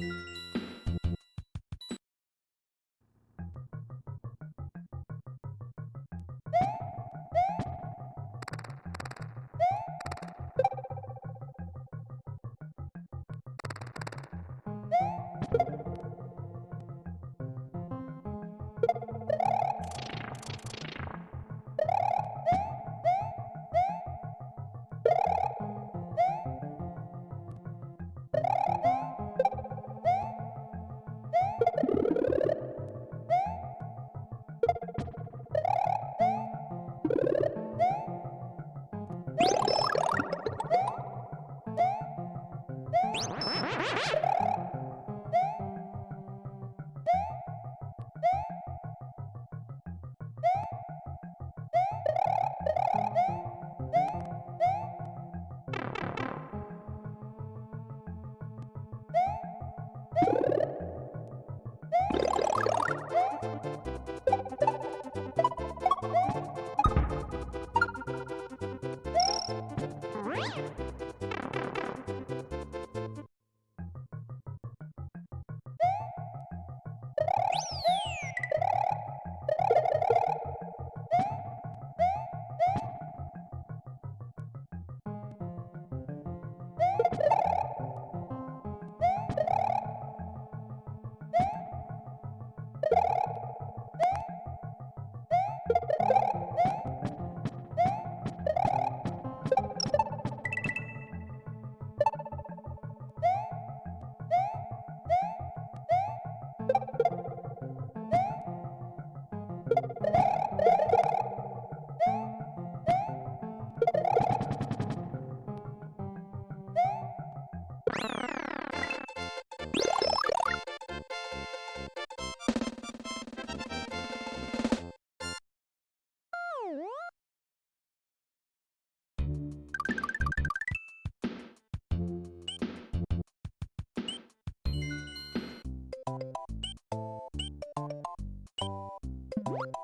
Bye. you